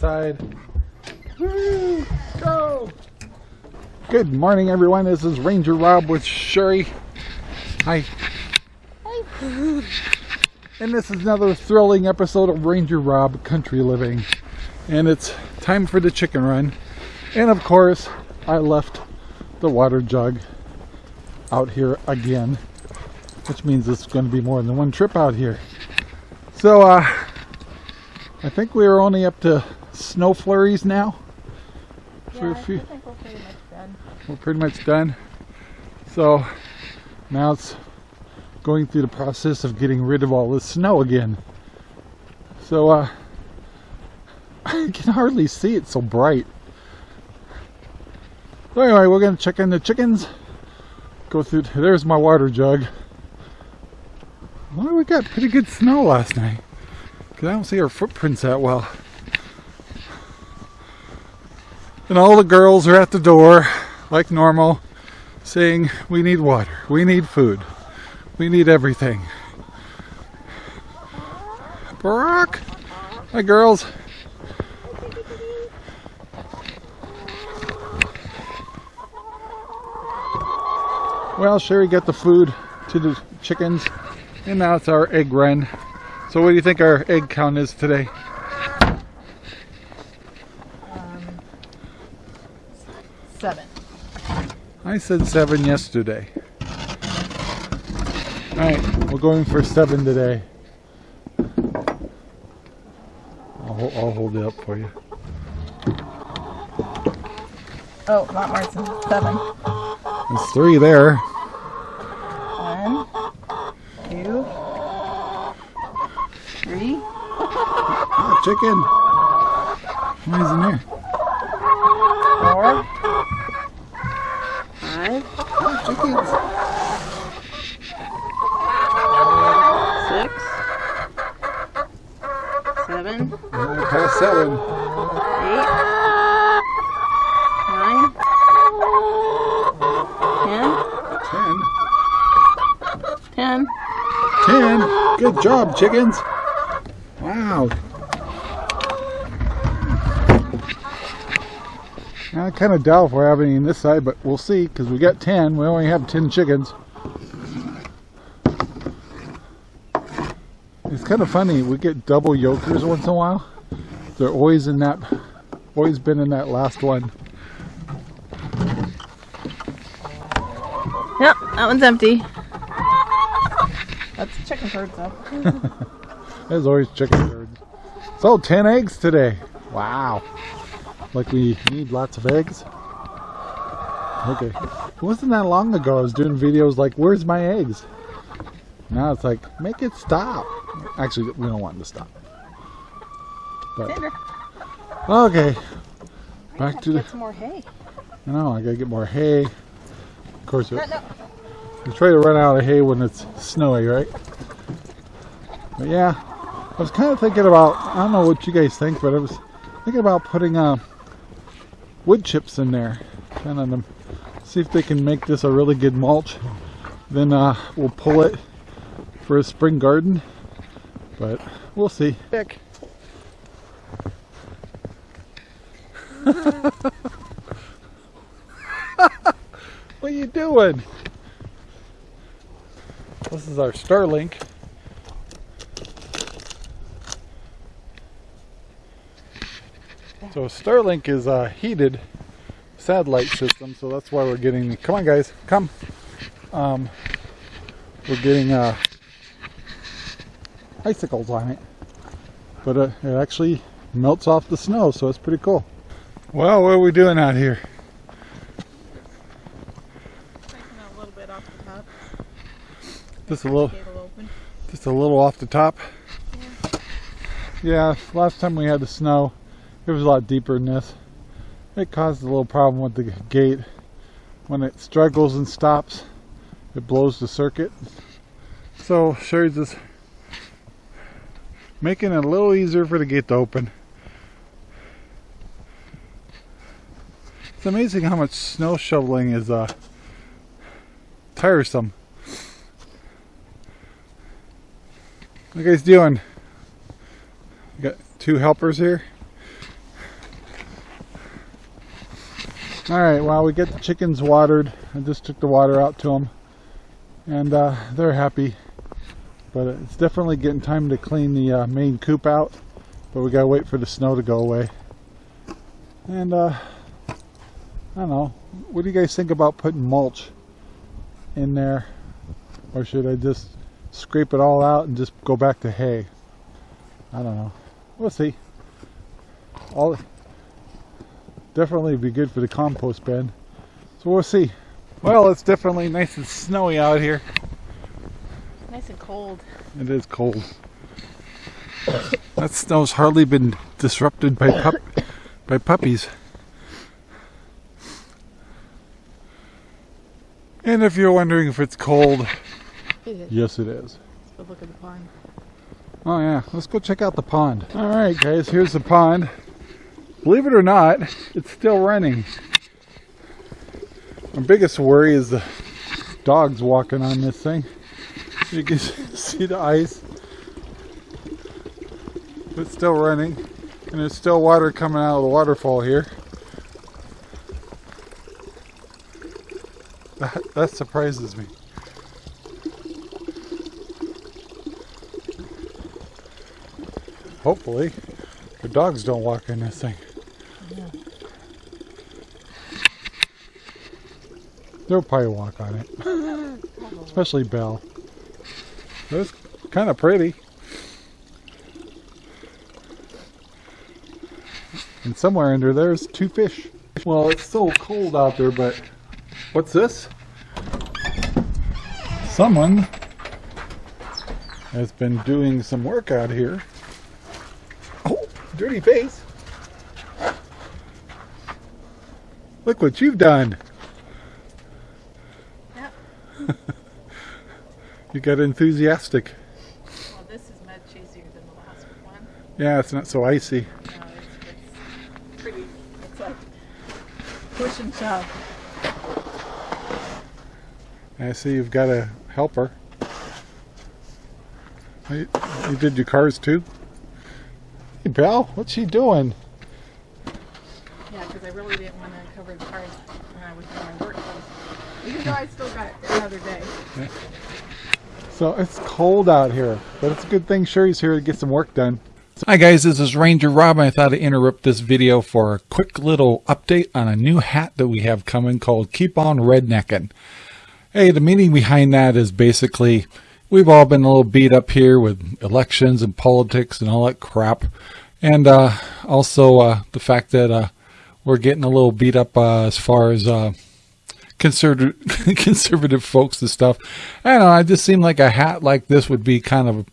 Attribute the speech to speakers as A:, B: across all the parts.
A: side. Woo! Go! Good morning, everyone. This is Ranger Rob with Sherry. Hi. Hi. And this is another thrilling episode of Ranger Rob Country Living. And it's time for the chicken run. And of course, I left the water jug out here again, which means it's going to be more than one trip out here. So, uh, I think we are only up to snow flurries now.
B: Yeah, I think we're pretty much done.
A: we're pretty much done. So now it's going through the process of getting rid of all the snow again. So uh, I can hardly see it so bright. So anyway, we're gonna check in the chickens. Go through. There's my water jug. Well, we got pretty good snow last night. Cause I don't see our footprints that well. And all the girls are at the door, like normal, saying, We need water, we need food, we need everything. Barack! Hi, girls. Well, Sherry got the food to the chickens, and now it's our egg run. So, what do you think our egg count is today?
B: Um, seven.
A: I said seven yesterday. Alright, we're going for seven today. I'll, I'll hold it up for you.
B: Oh, not Martin. Seven.
A: There's three there.
B: One, two, three,
A: Ah, chicken. Why is in there?
B: Five,
A: Ah, chickens.
B: six, seven,
A: Ah, past seven.
B: eight, nine, ten,
A: Ten.
B: ten.
A: Ten. Good job, chickens. Wow. I kind of doubt if we're having any on this side, but we'll see because we got 10. We only have 10 chickens. It's kind of funny. We get double yolkers once in a while. They're always in that, always been in that last one.
B: Yep, that one's empty. That's chicken curds though.
A: There's always chicken birds. So 10 eggs today. Wow. Like we need lots of eggs. Okay. It wasn't that long ago I was doing videos like, where's my eggs? Now it's like, make it stop. Actually, we don't want it to stop. But, okay. Back to the,
B: get some more hay.
A: I know, I gotta get more hay. Of course,
B: No, no.
A: we try to run out of hay when it's snowy, right? But yeah, I was kind of thinking about, I don't know what you guys think, but I was thinking about putting uh, wood chips in there. Kind of them, see if they can make this a really good mulch. Then uh, we'll pull it for a spring garden. But we'll see. Dick. what are you doing? This is our Starlink. So Starlink is a heated satellite system, so that's why we're getting. Come on, guys, come. Um, we're getting uh, icicles on it, but uh, it actually melts off the snow, so it's pretty cool. Well, what are we doing out here?
B: Taking a little bit off the top.
A: Just a little,
B: open.
A: just a little off the top. Yeah, last time we had the snow, it was a lot deeper than this. It caused a little problem with the gate. When it struggles and stops, it blows the circuit. So Sherry's just making it a little easier for the gate to open. It's amazing how much snow shoveling is uh, tiresome. What you guys doing? You got two helpers here. All right, well, we get the chickens watered. I just took the water out to them, and uh, they're happy. But it's definitely getting time to clean the uh, main coop out. But we gotta wait for the snow to go away. And uh, I don't know. What do you guys think about putting mulch in there, or should I just scrape it all out and just go back to hay? I don't know. We'll see. All definitely be good for the compost bin. So we'll see. Well, it's definitely nice and snowy out here.
B: Nice and cold.
A: It is cold. that snow's hardly been disrupted by pup by puppies. And if you're wondering if it's cold,
B: It
A: yes it is.
B: Let's go look at the pond.
A: Oh yeah, let's go check out the pond. All right, guys, here's the pond. Believe it or not, it's still running. My biggest worry is the dogs walking on this thing. You can see the ice. It's still running, and there's still water coming out of the waterfall here. That, that surprises me. Hopefully, the dogs don't walk in this thing. They'll probably walk on it, especially Belle. It's kind of pretty. And somewhere under there's two fish. Well, it's so cold out there, but what's this? Someone has been doing some work out here. Oh, dirty face. Look what you've done. You got enthusiastic.
B: Well, this is much easier than the last one.
A: Yeah, it's not so icy.
B: No, it's, it's pretty. It's like push and shove.
A: I see you've got a helper. You, you did your cars too? Hey, Belle, what's she doing?
B: Yeah, because I really didn't want to cover the cars when I was doing my work. Even though I still got another day.
A: So it's cold out here, but it's a good thing Sherry's here to get some work done. Hi guys, this is Ranger Rob and I thought I'd interrupt this video for a quick little update on a new hat that we have coming called Keep On Redneckin'. Hey, the meaning behind that is basically we've all been a little beat up here with elections and politics and all that crap. And uh, also uh, the fact that uh, we're getting a little beat up uh, as far as uh, conservative conservative folks and stuff. I don't know. I just seemed like a hat like this would be kind of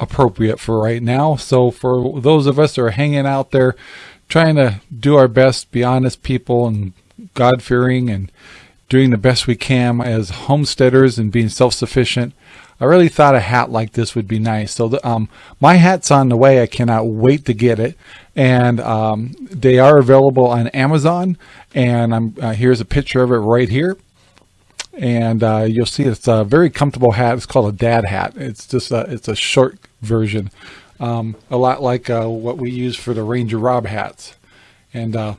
A: appropriate for right now. So for those of us that are hanging out there, trying to do our best, be honest people and God fearing and doing the best we can as homesteaders and being self sufficient. I really thought a hat like this would be nice. So the, um, my hat's on the way. I cannot wait to get it, and um, they are available on Amazon. And I'm uh, here's a picture of it right here, and uh, you'll see it's a very comfortable hat. It's called a dad hat. It's just a it's a short version, um, a lot like uh, what we use for the Ranger Rob hats, and uh,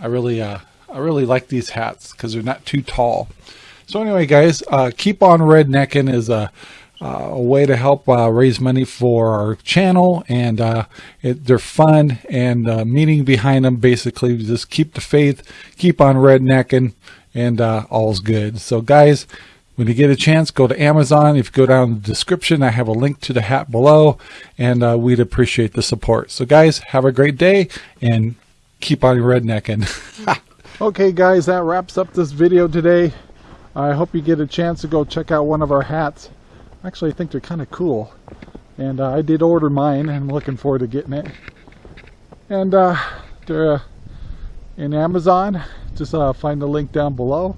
A: I really uh, I really like these hats because they're not too tall. So anyway, guys, uh, keep on rednecking is a, uh, a way to help uh, raise money for our channel, and uh, it, they're fun. And meaning behind them basically just keep the faith, keep on rednecking, and all's good. So, guys. When you get a chance, go to Amazon. If you go down the description, I have a link to the hat below, and uh, we'd appreciate the support. So, guys, have a great day and keep on rednecking. okay, guys, that wraps up this video today. I hope you get a chance to go check out one of our hats. Actually, I think they're kind of cool. And uh, I did order mine, and I'm looking forward to getting it. And uh, they're uh, in Amazon. Just uh, find the link down below.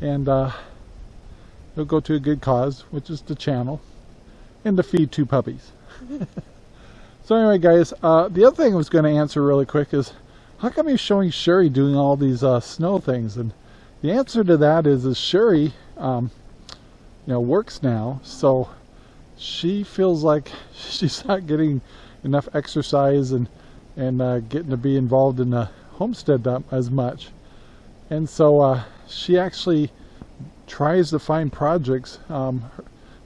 A: And uh, they'll go to a good cause, which is the channel. And to feed two puppies. so anyway, guys, the other thing I was going to answer really quick is, how come you're showing Sherry doing all these snow things? And the answer to that is, is Sherry, um, you know, works now, so she feels like she's not getting enough exercise and and uh, getting to be involved in the homestead as much. And so uh, she actually tries to find projects um,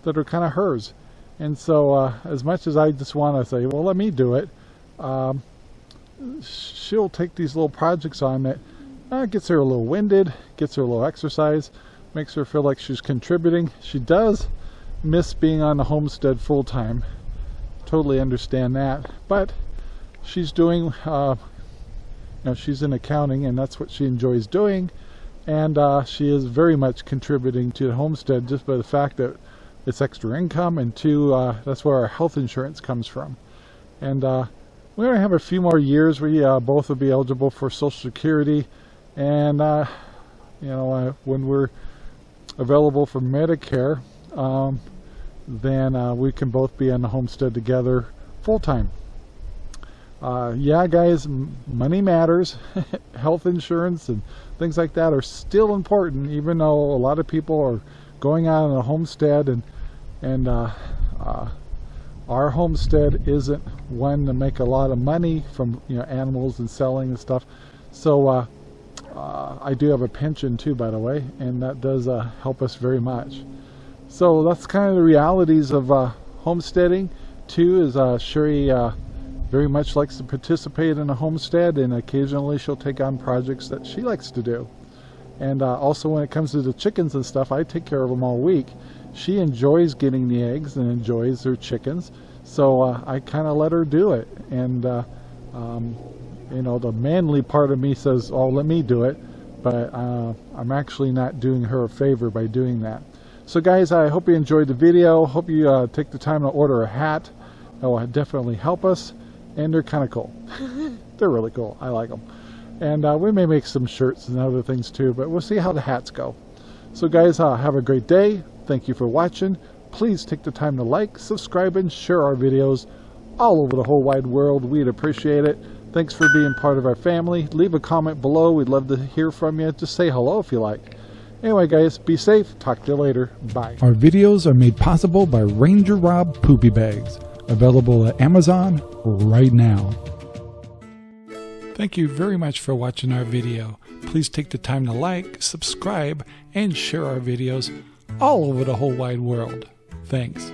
A: that are kind of hers. And so, uh, as much as I just want to say, well, let me do it, um, she'll take these little projects on that uh, gets her a little winded, gets her a little exercise, makes her feel like she's contributing. She does miss being on the homestead full time. Totally understand that. But she's doing, uh, you know, she's in accounting and that's what she enjoys doing. And uh, she is very much contributing to the homestead just by the fact that it's extra income and two, uh, that's where our health insurance comes from. And uh, we're going to have a few more years. We both will be eligible for Social Security. And, uh, you know, uh, when we're available for Medicare, um, then uh, we can both be on the homestead together full time. Uh, yeah, guys, money matters. Health insurance and things like that are still important, even though a lot of people are going out on a homestead and and uh, uh, our homestead isn't one to make a lot of money from you know animals and selling and stuff. So uh, I do have a pension too, by the way, and that does uh, help us very much. So that's kind of the realities of uh, homesteading. Too is uh, Sherry uh, very much likes to participate in a homestead, and occasionally she'll take on projects that she likes to do. And also when it comes to the chickens and stuff, I take care of them all week. She enjoys getting the eggs and enjoys her chickens, so I kind of let her do it. And um, you know, the manly part of me says, "Oh, let me do it," but uh, I'm actually not doing her a favor by doing that. So, guys, I hope you enjoyed the video. Hope you uh, take the time to order a hat. That will definitely help us, and they're kind of cool. they're really cool. I like them. And uh, we may make some shirts and other things too, but we'll see how the hats go. So guys, uh, have a great day. Thank you for watching. Please take the time to like, subscribe, and share our videos all over the whole wide world. We'd appreciate it. Thanks for being part of our family. Leave a comment below. We'd love to hear from you. Just say hello if you like. Anyway, guys, be safe. Talk to you later. Bye.
C: Our videos are made possible by Ranger Rob Poopy Bags, available at Amazon right now. Thank you very much for watching our video. Please take the time to like, subscribe, and share our videos all over the whole wide world. Thanks.